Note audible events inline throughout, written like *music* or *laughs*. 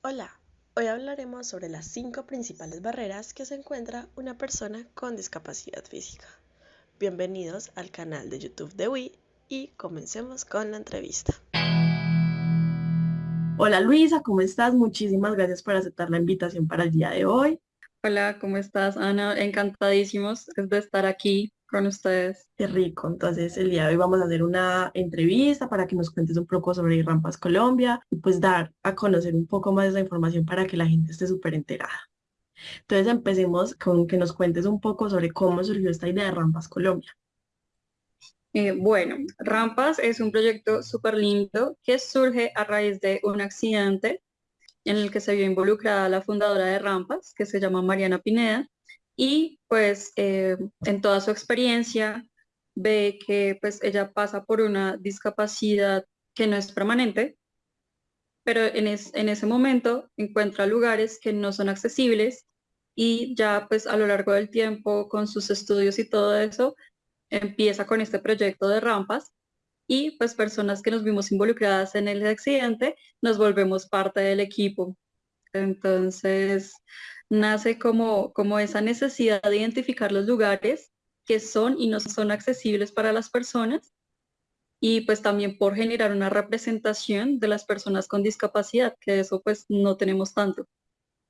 Hola, hoy hablaremos sobre las cinco principales barreras que se encuentra una persona con discapacidad física. Bienvenidos al canal de YouTube de Wii y comencemos con la entrevista. Hola Luisa, ¿cómo estás? Muchísimas gracias por aceptar la invitación para el día de hoy. Hola, ¿cómo estás, Ana? Encantadísimos de estar aquí con ustedes. Qué rico. Entonces, el día de hoy vamos a hacer una entrevista para que nos cuentes un poco sobre Rampas Colombia y pues dar a conocer un poco más de esa información para que la gente esté súper enterada. Entonces, empecemos con que nos cuentes un poco sobre cómo surgió esta idea de Rampas Colombia. Eh, bueno, Rampas es un proyecto súper lindo que surge a raíz de un accidente en el que se vio involucrada la fundadora de Rampas, que se llama Mariana Pineda, y pues eh, en toda su experiencia ve que pues ella pasa por una discapacidad que no es permanente, pero en, en ese momento encuentra lugares que no son accesibles y ya pues a lo largo del tiempo con sus estudios y todo eso empieza con este proyecto de rampas y pues personas que nos vimos involucradas en el accidente nos volvemos parte del equipo. Entonces, nace como, como esa necesidad de identificar los lugares que son y no son accesibles para las personas y pues también por generar una representación de las personas con discapacidad, que eso pues no tenemos tanto.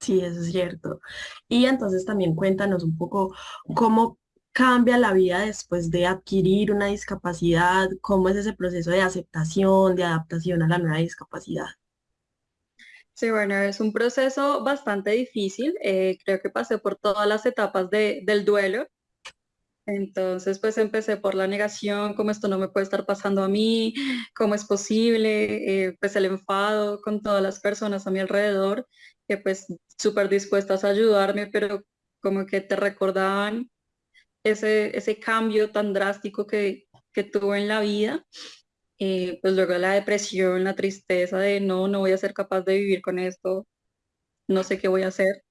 Sí, eso es cierto. Y entonces también cuéntanos un poco cómo cambia la vida después de adquirir una discapacidad, cómo es ese proceso de aceptación, de adaptación a la nueva discapacidad. Sí, bueno, es un proceso bastante difícil. Eh, creo que pasé por todas las etapas del duelo. Entonces, pues empecé por la negación, cómo esto no me puede estar pasando a mí, cómo es posible, eh, pues el enfado con todas las personas a mi alrededor, que pues súper dispuestas a ayudarme, pero como que te recordaban ese, ese cambio tan drástico que, que tuve en la vida. Eh, pues luego la depresión, la tristeza de no, no voy a ser capaz de vivir con esto, no sé qué voy a hacer,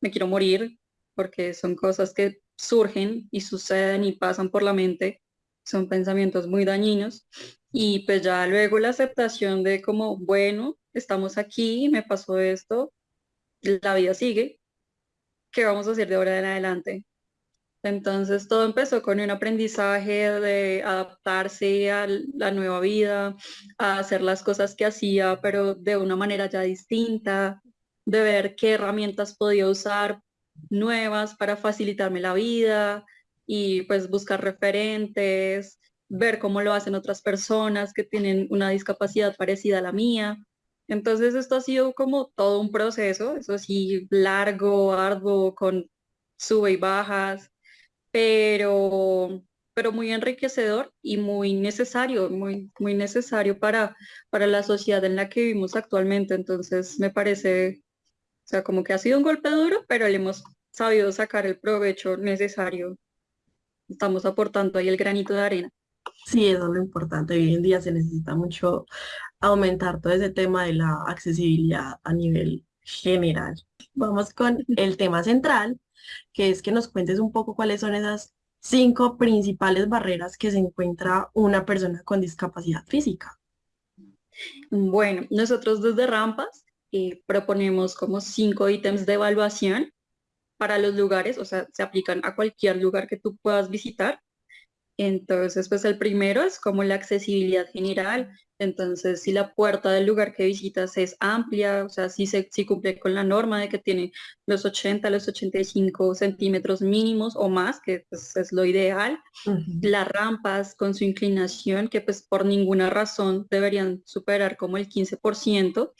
me quiero morir, porque son cosas que surgen y suceden y pasan por la mente, son pensamientos muy dañinos. Y pues ya luego la aceptación de como, bueno, estamos aquí, me pasó esto, la vida sigue, ¿qué vamos a hacer de ahora en adelante? Entonces todo empezó con un aprendizaje de adaptarse a la nueva vida, a hacer las cosas que hacía, pero de una manera ya distinta, de ver qué herramientas podía usar nuevas para facilitarme la vida y pues buscar referentes, ver cómo lo hacen otras personas que tienen una discapacidad parecida a la mía. Entonces esto ha sido como todo un proceso, eso sí, largo, arduo, con sube y bajas, pero, pero muy enriquecedor y muy necesario, muy, muy necesario para, para la sociedad en la que vivimos actualmente. Entonces me parece, o sea, como que ha sido un golpe duro, pero le hemos sabido sacar el provecho necesario. Estamos aportando ahí el granito de arena. Sí, eso es lo importante. Hoy en día se necesita mucho aumentar todo ese tema de la accesibilidad a nivel general. Vamos con el tema central, que es que nos cuentes un poco cuáles son esas cinco principales barreras que se encuentra una persona con discapacidad física. Bueno, nosotros desde Rampas eh, proponemos como cinco ítems de evaluación para los lugares, o sea, se aplican a cualquier lugar que tú puedas visitar. Entonces, pues el primero es como la accesibilidad general, entonces, si la puerta del lugar que visitas es amplia, o sea, si, se, si cumple con la norma de que tiene los 80, los 85 centímetros mínimos o más, que pues, es lo ideal, las rampas con su inclinación, que pues por ninguna razón deberían superar como el 15%,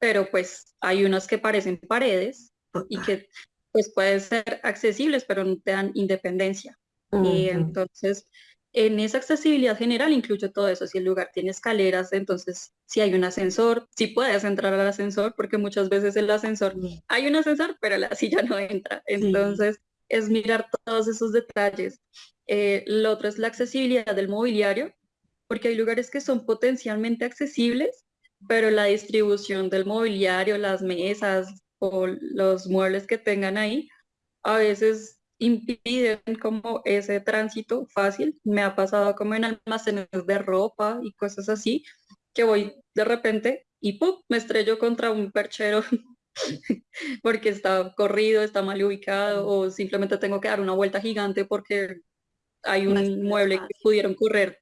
pero pues hay unas que parecen paredes y que pues pueden ser accesibles, pero no te dan independencia. Y entonces, en esa accesibilidad general incluye todo eso. Si el lugar tiene escaleras, entonces si hay un ascensor, si puedes entrar al ascensor, porque muchas veces el ascensor, hay un ascensor, pero la *laughs* silla no entra. Entonces es mirar todos esos detalles. Eh, lo otro es la accesibilidad del mobiliario, porque hay lugares que son potencialmente accesibles, pero la distribución del mobiliario, las mesas o los muebles que tengan ahí, a veces impiden como ese tránsito fácil. Me ha pasado como en almacenes de ropa y cosas así, que voy de repente y ¡pum! me estrello contra un perchero *laughs* porque está corrido, está mal ubicado o simplemente tengo que dar una vuelta gigante porque hay un mueble que pudieron correr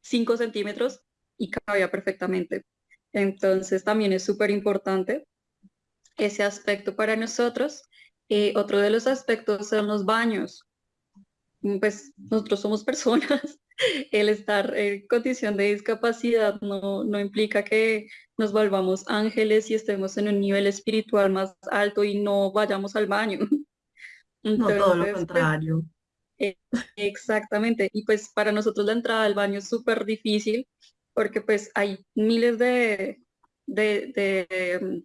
5 centímetros y cabía perfectamente. Entonces también es súper importante ese aspecto para nosotros. Eh, otro de los aspectos son los baños. Pues nosotros somos *laughs* personas. El estar en condición de discapacidad no, no implica que nos volvamos ángeles y estemos en un nivel espiritual más alto y no vayamos al baño. *laughs* no, todo lo pues, contrario. Eh, exactamente. Y pues para nosotros la entrada al baño es súper difícil porque pues hay miles de, de, de,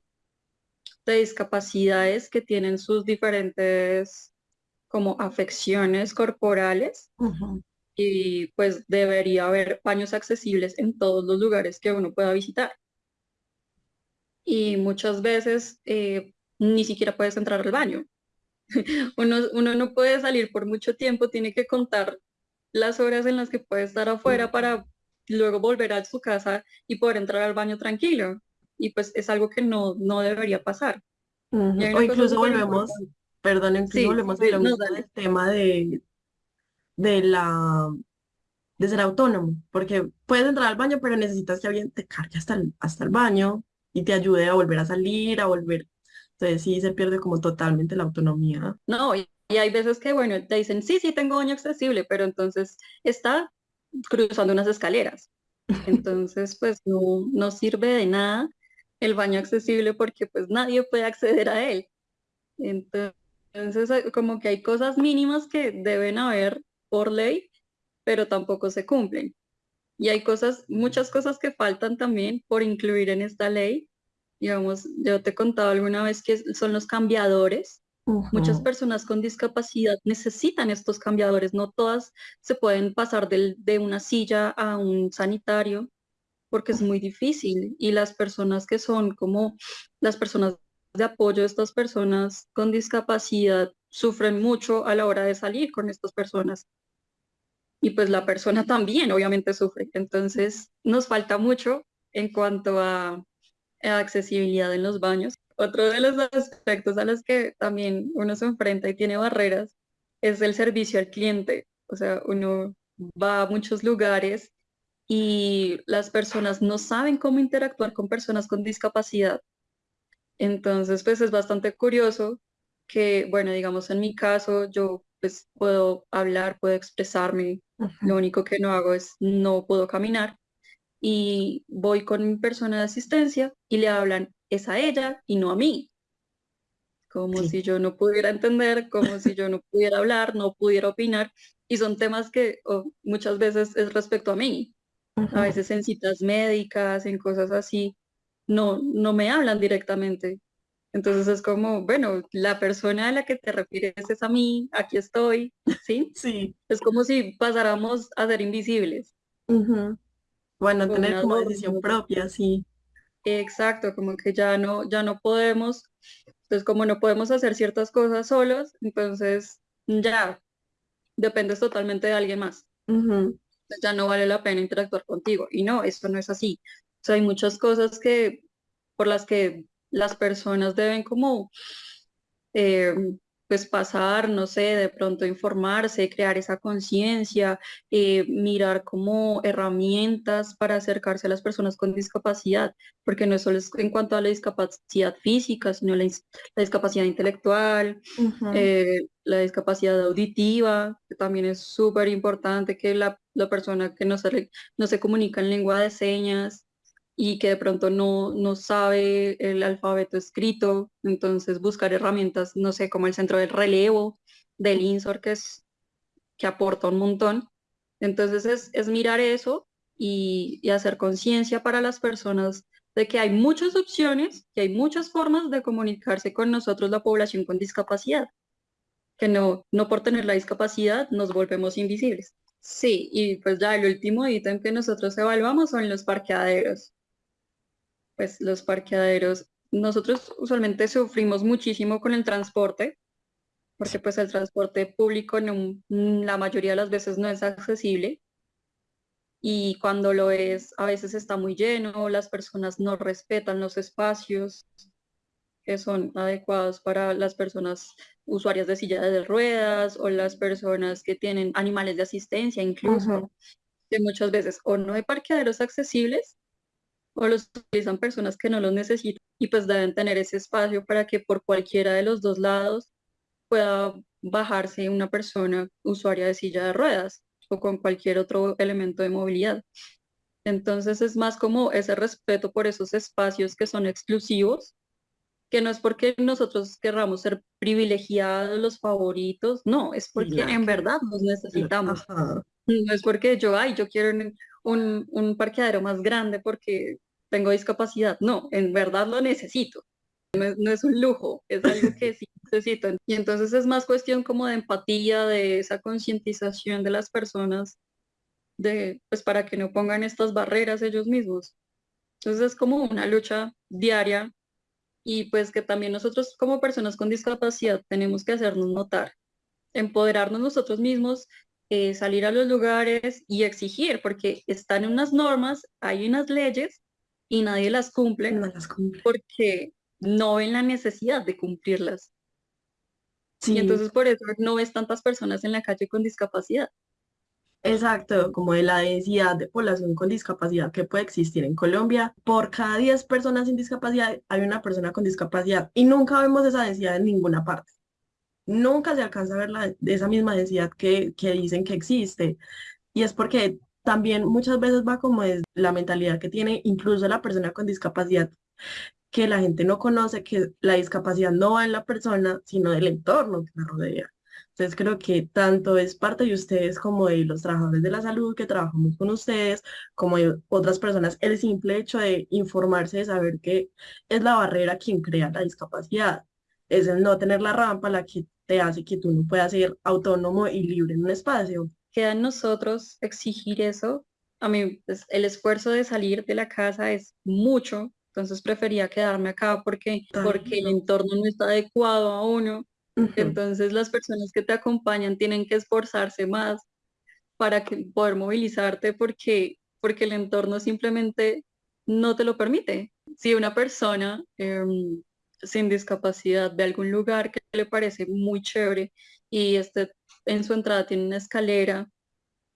discapacidades que tienen sus diferentes como afecciones corporales y pues debería haber baños accesibles en todos los lugares que uno pueda visitar. Y muchas veces eh, ni siquiera puedes entrar al baño. *laughs* uno, uno no puede salir por mucho tiempo, tiene que contar las horas en las que puede estar afuera para luego volver a su casa y poder entrar al baño tranquilo. Y pues es algo que no, no debería pasar. O incluso volvemos, perdón, incluso volvemos al tema de, de la de ser autónomo, porque puedes entrar al baño, pero necesitas que alguien te cargue hasta el, hasta el baño y te ayude a volver a salir, a volver. Entonces sí se pierde como totalmente la autonomía. No, y, y hay veces que, bueno, te dicen, sí, sí, tengo baño accesible, pero entonces está cruzando unas escaleras. *laughs* Entonces, pues no, no sirve de nada el baño accesible porque pues nadie puede acceder a él. Entonces, eh, como que hay cosas mínimas que deben haber por ley, pero tampoco se cumplen. Y hay cosas, muchas cosas que faltan también por incluir en esta ley. Digamos, yo te he contado alguna vez que son los cambiadores, Muchas personas con discapacidad necesitan estos cambiadores, no todas se pueden pasar de una silla a un sanitario porque es muy difícil y las personas que son como las personas de apoyo de estas personas con discapacidad sufren mucho a la hora de salir con estas personas. Y pues la persona *laughs* también obviamente sufre. Entonces nos falta mucho en cuanto a accesibilidad en los baños. Otro de los aspectos a los que también uno se enfrenta y tiene barreras es el servicio al cliente. O sea, uno va a muchos lugares y las personas no saben cómo interactuar con personas con discapacidad. Entonces, pues es bastante curioso que, bueno, digamos en mi caso, yo pues puedo hablar, puedo expresarme, lo único que no hago es no puedo caminar y voy con mi persona de asistencia y le hablan es a ella y no a mí. Como si yo no pudiera entender, como si yo no pudiera hablar, no pudiera opinar. Y son temas que muchas veces es respecto a mí. A veces en citas médicas, en cosas así, no, no me hablan directamente. Entonces es como, bueno, la persona a la que te refieres es a mí, aquí estoy, ¿sí? Sí. Es como si pasáramos a ser invisibles. Bueno, tener como decisión propia, sí. Exacto, como que ya no, ya no podemos, entonces como no podemos hacer ciertas cosas solos, entonces ya dependes totalmente de alguien más. Ya no vale la pena interactuar contigo. Y no, eso no es así. O sea, hay muchas cosas que por las que las personas deben como eh, pues pasar, no sé, de pronto informarse, crear esa conciencia, eh, mirar como herramientas para acercarse a las personas con discapacidad, porque no es solo en cuanto a la discapacidad física, sino la, discapacidad intelectual, eh, la discapacidad auditiva, que también es súper importante que la, persona que no se, no se comunica en lengua de señas, y que de pronto no, no sabe el alfabeto escrito, entonces buscar herramientas, no sé, como el centro del relevo, del INSOR, que, es, que aporta un montón. Entonces es, mirar eso y, y hacer conciencia para las personas de que hay muchas opciones, que hay muchas formas de comunicarse con nosotros, la población con discapacidad, que no, no por tener la discapacidad nos volvemos invisibles. Sí, y pues ya el último ítem que nosotros evaluamos son los parqueaderos pues los parqueaderos, nosotros usualmente sufrimos muchísimo con el transporte, porque pues el transporte público la mayoría de las veces no es accesible. y cuando lo es, a veces está muy lleno, las personas no respetan los espacios que son adecuados para las personas usuarias de silla de ruedas o las personas que tienen animales de asistencia incluso, que muchas veces o no hay parqueaderos accesibles o los utilizan personas que no los necesitan y pues deben tener ese espacio para que por cualquiera de los dos lados pueda bajarse una persona usuaria de silla de ruedas o con cualquier otro elemento de movilidad. Entonces es más como ese respeto por esos espacios que son exclusivos, que no es porque nosotros querramos ser privilegiados, los favoritos, no, es porque en verdad nos necesitamos. No es porque yo, ay, yo quiero un, un parqueadero más grande porque tengo discapacidad, no, en verdad lo necesito. No es, un lujo, es algo que sí *laughs* necesito. Y entonces es más cuestión como de empatía, de esa concientización de las personas, de, pues para que no pongan estas barreras ellos mismos. Entonces es como una lucha diaria y pues que también nosotros como personas con discapacidad tenemos que hacernos notar, empoderarnos nosotros mismos, eh, salir a los lugares y exigir, porque están unas normas, hay unas leyes y nadie las cumple, no las cumple. porque no ven la necesidad de cumplirlas. Y entonces por eso no ves tantas personas en la calle con discapacidad. Exacto, como de la densidad de población con discapacidad que puede existir en Colombia. Por cada 10 personas sin discapacidad hay una persona con discapacidad y nunca vemos esa densidad en ninguna parte. Nunca se alcanza a ver la, esa misma densidad que, que dicen que existe. Y es porque también muchas veces va como es la mentalidad que tiene incluso la persona con discapacidad que la gente no conoce que la discapacidad no va en la persona, sino del entorno que la rodea. Entonces creo que tanto es parte de ustedes como de los trabajadores de la salud que trabajamos con ustedes, como de otras personas, el simple hecho de informarse, de saber que es la barrera quien crea la discapacidad. Es el no tener la rampa la que te hace que tú no puedas ser autónomo y libre en un espacio. Queda en nosotros exigir eso. A mí pues, el esfuerzo de salir de la casa es mucho, entonces prefería quedarme acá porque, porque el entorno no está adecuado a uno. Entonces las personas que te acompañan tienen que esforzarse más para que, poder movilizarte porque, porque el entorno simplemente no te lo permite. Si una persona em, sin discapacidad ve algún lugar que le parece muy chévere y este, en su entrada tiene una escalera,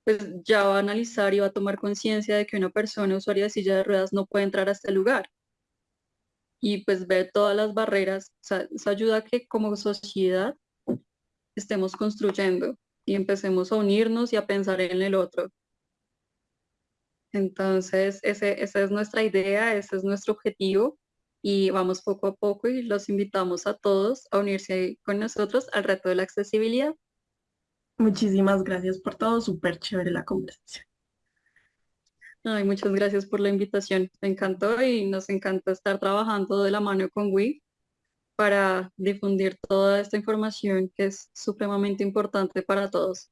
pues ya va a analizar y va a tomar conciencia de que una persona usuaria de silla de ruedas no puede entrar a este lugar y pues ver todas las barreras, o eso ayuda a que como sociedad estemos construyendo y empecemos a unirnos y a pensar en el otro. Entonces, ese, esa es nuestra idea, ese es nuestro objetivo y vamos poco a poco y los invitamos a todos a unirse con nosotros al reto de la accesibilidad. Muchísimas gracias por todo, súper chévere la conversación. Ay, muchas gracias por la invitación. Me encantó y nos encanta estar trabajando de la mano con WI para difundir toda esta información que es supremamente importante para todos.